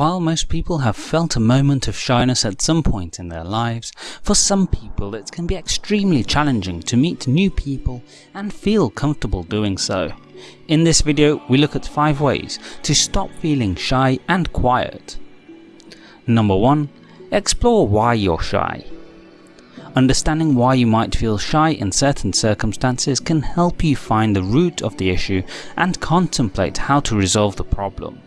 While most people have felt a moment of shyness at some point in their lives, for some people it can be extremely challenging to meet new people and feel comfortable doing so. In this video we look at 5 ways to stop feeling shy and quiet. Number 1. Explore why you're shy. Understanding why you might feel shy in certain circumstances can help you find the root of the issue and contemplate how to resolve the problem.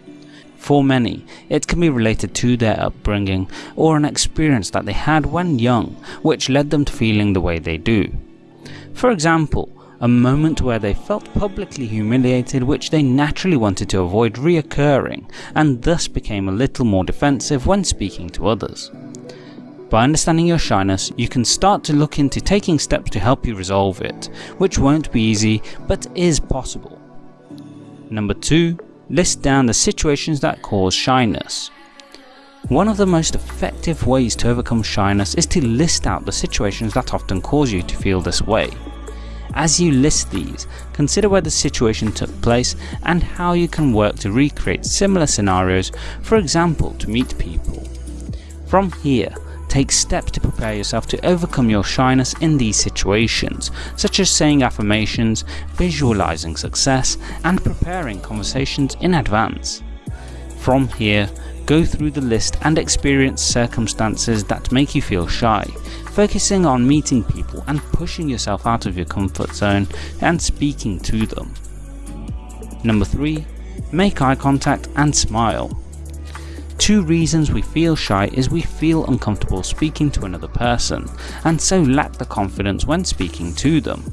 For many, it can be related to their upbringing or an experience that they had when young which led them to feeling the way they do. For example, a moment where they felt publicly humiliated which they naturally wanted to avoid reoccurring and thus became a little more defensive when speaking to others. By understanding your shyness, you can start to look into taking steps to help you resolve it, which won't be easy but is possible. Number 2 list down the situations that cause shyness. One of the most effective ways to overcome shyness is to list out the situations that often cause you to feel this way. As you list these, consider where the situation took place and how you can work to recreate similar scenarios, for example to meet people. From here, Take steps to prepare yourself to overcome your shyness in these situations, such as saying affirmations, visualizing success, and preparing conversations in advance. From here, go through the list and experience circumstances that make you feel shy, focusing on meeting people and pushing yourself out of your comfort zone and speaking to them. Number 3. Make eye contact and smile. Two reasons we feel shy is we feel uncomfortable speaking to another person and so lack the confidence when speaking to them.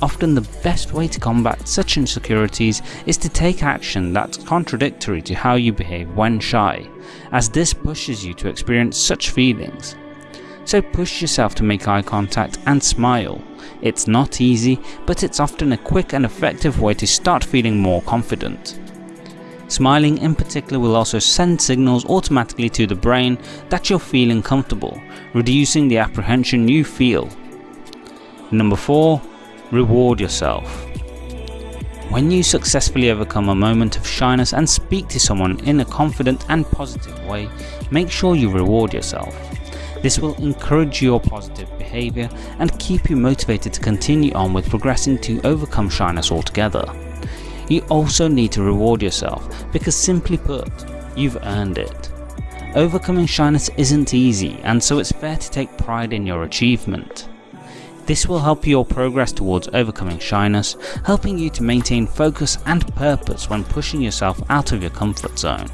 Often the best way to combat such insecurities is to take action that's contradictory to how you behave when shy, as this pushes you to experience such feelings. So push yourself to make eye contact and smile. It's not easy, but it's often a quick and effective way to start feeling more confident. Smiling in particular will also send signals automatically to the brain that you're feeling comfortable, reducing the apprehension you feel. Number 4. Reward yourself. When you successfully overcome a moment of shyness and speak to someone in a confident and positive way, make sure you reward yourself. This will encourage your positive behaviour and keep you motivated to continue on with progressing to overcome shyness altogether you also need to reward yourself because simply put, you've earned it. Overcoming shyness isn't easy and so it's fair to take pride in your achievement. This will help your progress towards overcoming shyness, helping you to maintain focus and purpose when pushing yourself out of your comfort zone.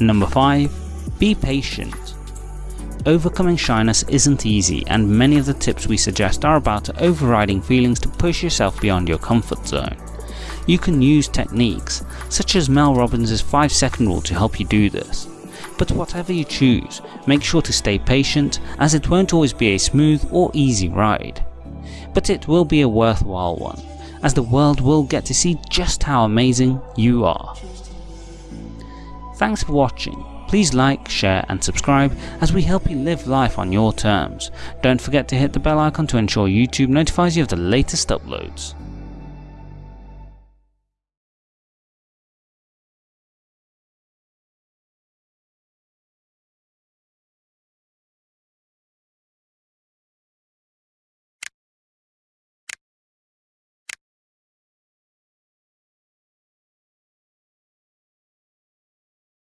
Number 5. Be patient. Overcoming shyness isn't easy and many of the tips we suggest are about overriding feelings to push yourself beyond your comfort zone. You can use techniques, such as Mel Robbins' 5 second rule to help you do this. But whatever you choose, make sure to stay patient as it won't always be a smooth or easy ride. But it will be a worthwhile one, as the world will get to see just how amazing you are. Thanks for watching. Please like, share and subscribe as we help you live life on your terms. Don't forget to hit the bell icon to ensure YouTube notifies you of the latest uploads.